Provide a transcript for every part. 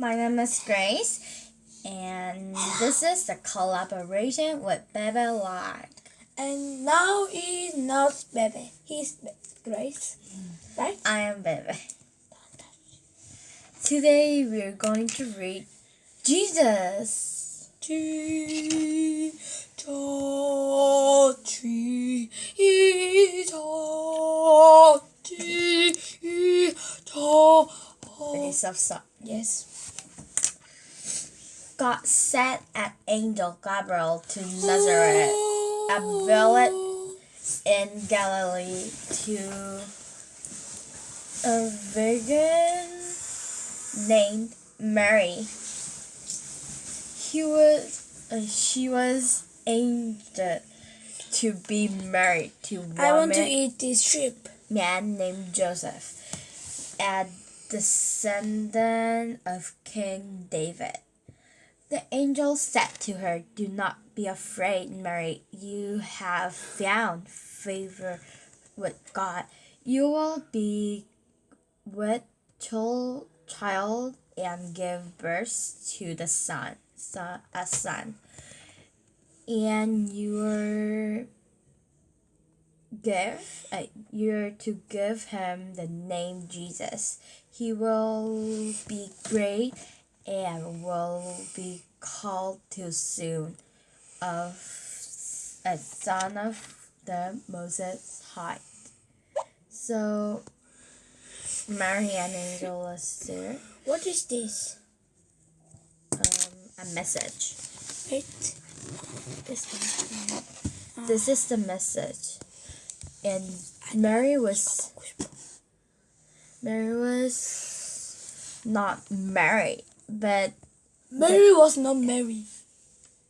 My name is Grace, and this is the collaboration with Bebe Live. And now he's not Bebe. He's Be- Grace. Right? I am Bebe. Today we're going to read Jesus, Jesus. Stop, stop. Yes. God sent an angel Gabriel to Nazareth, a village in Galilee, to a virgin named Mary. He was, uh, she was angel to be married to I want to eat this sheep. man named Joseph, a descendant of King David. The angel said to her, Do not be afraid, Mary. You have found favor with God. You will be with child and give birth to the son, son a son. And your give uh, you're to give him the name Jesus. He will be great and will be called too soon of a son of the Most High. So Mary and Angel was there. What is this? Um, a message. Wait. This. This is the message. And Mary was Mary was not married, but Mary was not married.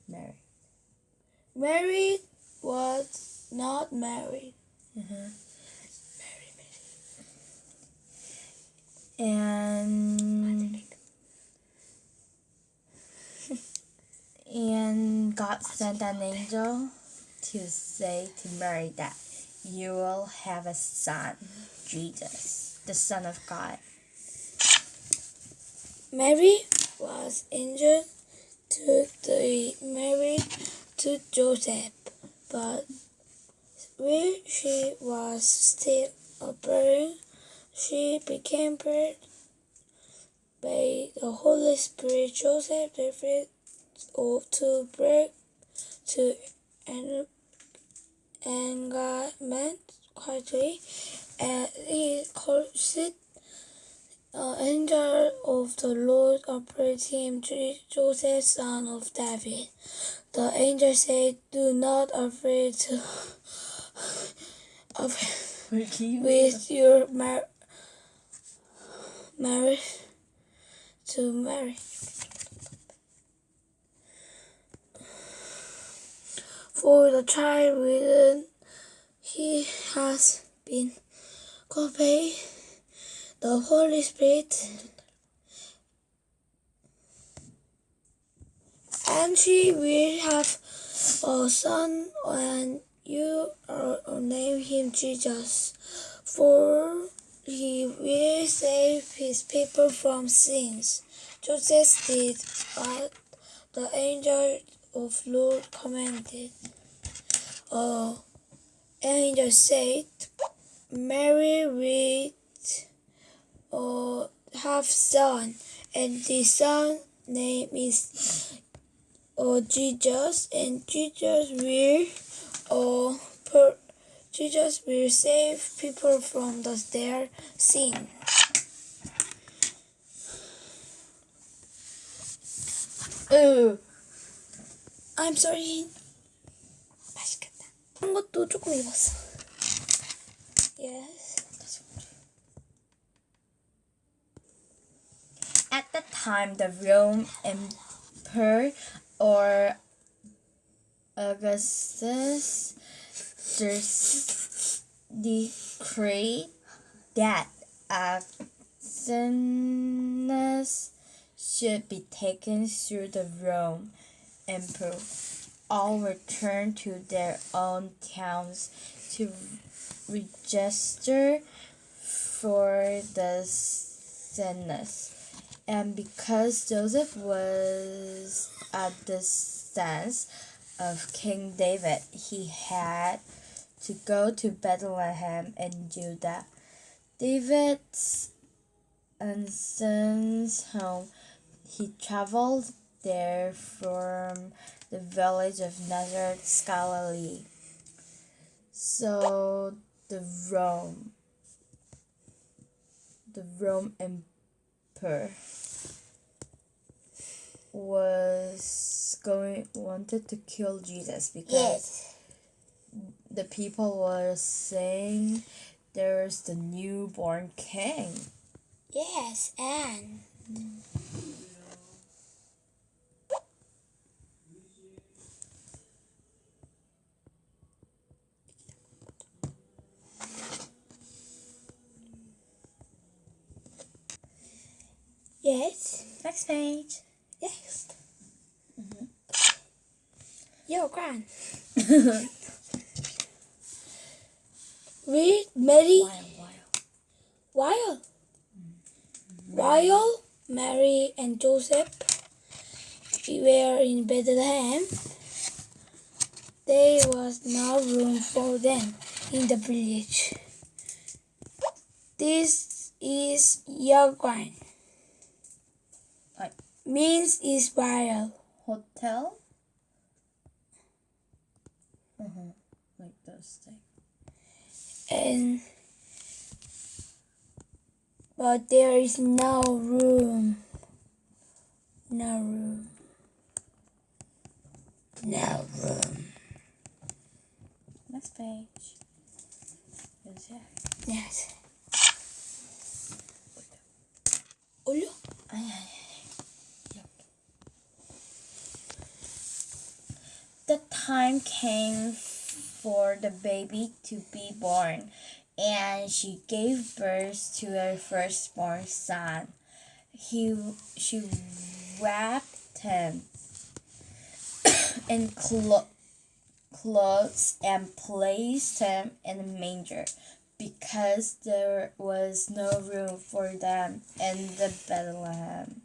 Mary. Mary was not married. Mm-hmm. And and God sent an angel to say to Mary that you will have a son, Jesus, the Son of God. Mary was injured to the married to Joseph, but when she was still a virgin, she became pregnant by the Holy Spirit. Joseph therefore ought to break to an engagement quietly, and he caused the uh, angel of the Lord appeared to him, Joseph, son of David. The angel said, Do not afraid to of, with your mar- marriage to marry. For the child within he has been conveyed the Holy Spirit, and she will have a son, and you are name him Jesus, for he will save his people from sins. Joseph did what the angel of Lord commanded. Uh, angel said, Mary will uh, have son, and the son name is uh, Jesus, and Jesus will uh, per, Jesus will save people from the, their sin. Ooh. I'm sorry. 맛있겠다. 한 것도 조금 익었어. Yes. At the time, the Rome Emperor or Augustus dis- decreed that Athens should be taken through the Rome Emperor. All returned to their own towns to register for the census And because Joseph was at the descendant of King David, he had to go to Bethlehem in Judah. David's son's home, he traveled there from the village of Nazareth, Galilee. So the Rome, the Rome Emperor was going wanted to kill Jesus because Yes. the people were saying there's the newborn king. Yes, and mm. Yes, Next page. yes. Mm-hmm. Your grand. Read Mary While, while. Mary and Joseph were in Bethlehem, there was no room for them in the village. This is your Like Means is Israel. hotel. Uh-huh. Like those things. and but there is no room no room no room Next page. It? yes Olo? Ay, ay, time came for the baby to be born, and she gave birth to her firstborn son. He, she wrapped him in clo- clothes and placed him in a manger because there was no room for them in the Bethlehem.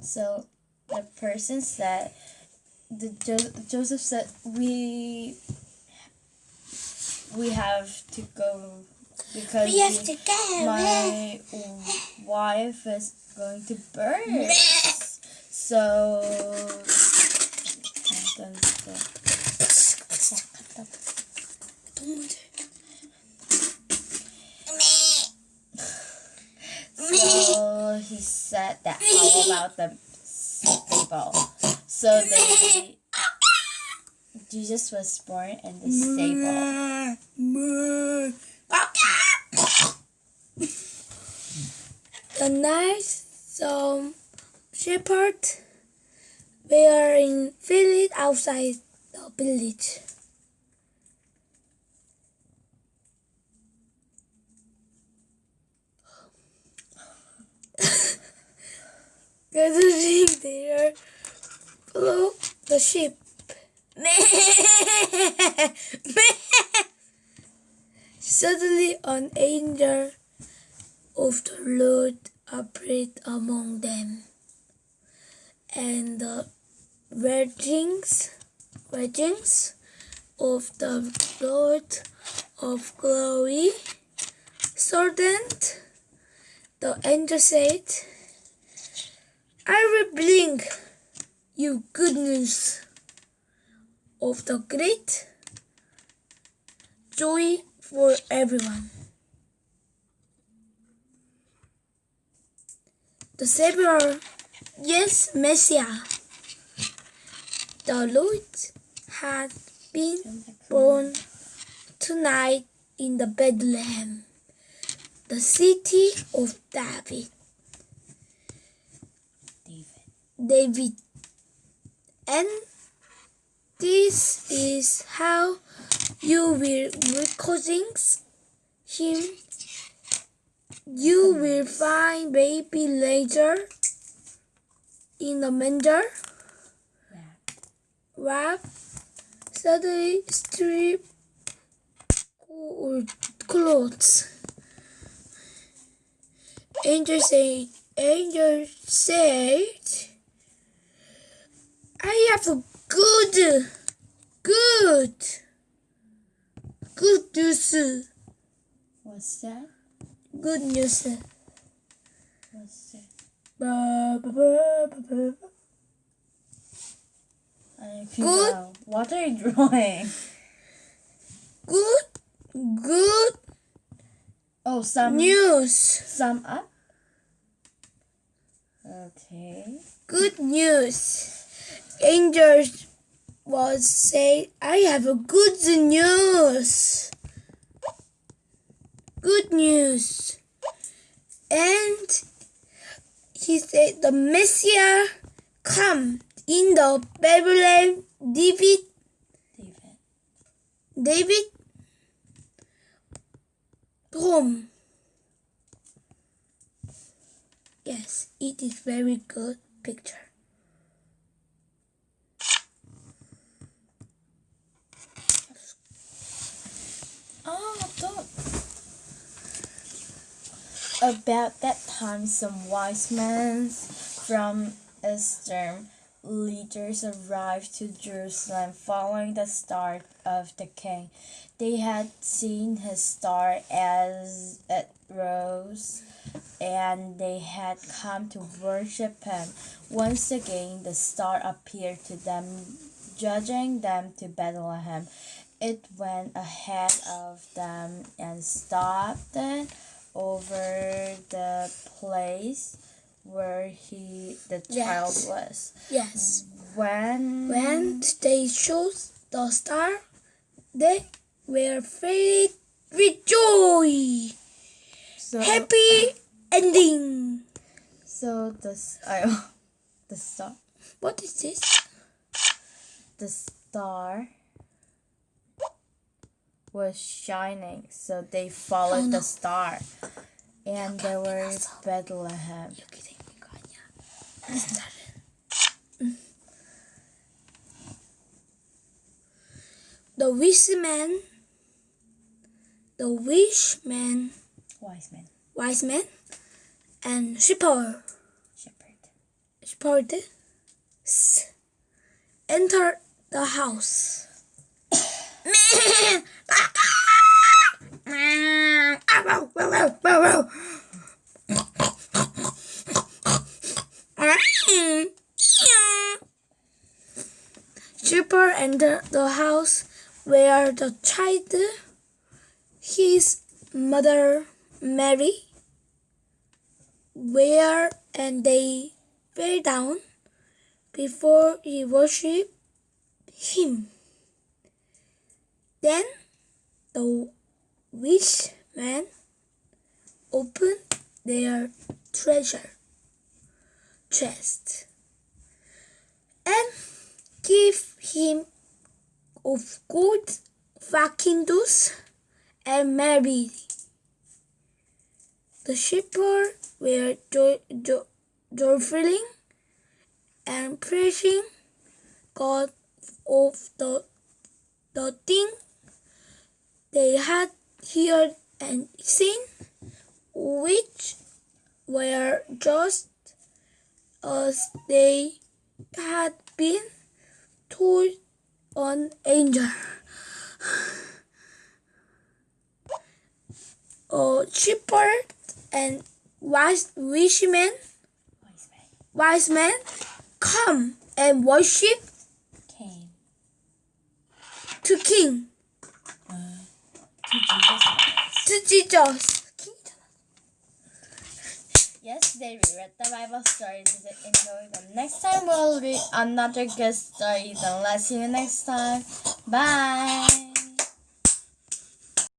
So the person said, the jo- Joseph said, we we have to go because we have to go. my wife is going to birth. so. So he said that. How about the so they Jesus was born in the stable. The night some shepherds were in village outside the village. Gathering there follow the sheep. Suddenly an angel of the Lord appeared among them, and the virgins, virgins of the Lord of glory saw them. The angel said, I will bring you good news of the great joy for everyone. The Savior, yes, Messiah, the Lord had been born tonight in the Bethlehem, the city of David. David. And this is how you will recognize him. You will find baby later in the manger, wrap, suddenly strip clothes. angel said, angel said, I have a good, good, good news, What's that? good news. What's that? Ba, ba, ba, ba, ba. Good. go. What are you drawing? Good, good Oh, some news, sum up. Okay. good news. Angel was say, I have a good news. Good news. And he said the Messiah come in the Bethlehem David David. David home. Yes, it is very good picture. Oh, don't. About that time, some wise men from Eastern leaders arrived to Jerusalem following the star of the king. They had seen his star as it rose, and they had come to worship him. Once again, the star appeared to them, judging them to Bethlehem. It went ahead of them and stopped it over the place where he the child was. Yes. When When they showed the star, they were very rejoice. so Happy ending. so the I, the star What is this? the star was shining, so they followed Oh, no. the star, and there were Bethlehem. the wise man, the wise man, wise man, wise man, and shepherd, shepherd, shepherd, enter the house. Entered the house where the child, his mother Mary, were, and they fell down before he worshipped him. Then the wise men opened their treasure chest and gave him of gold frankincense and Mary. The shepherds were joy, joy, and praising God of the the thing they had heard and seen, which were just as they had been told on angel. Oh, A shepherd and wise wise men, Wise man, come and worship came to King, uh, to Jesus. to Jesus. Yesterday we read the Bible stories. Did you enjoy them? Next time we'll read another good story. Then let's see you next time. Bye.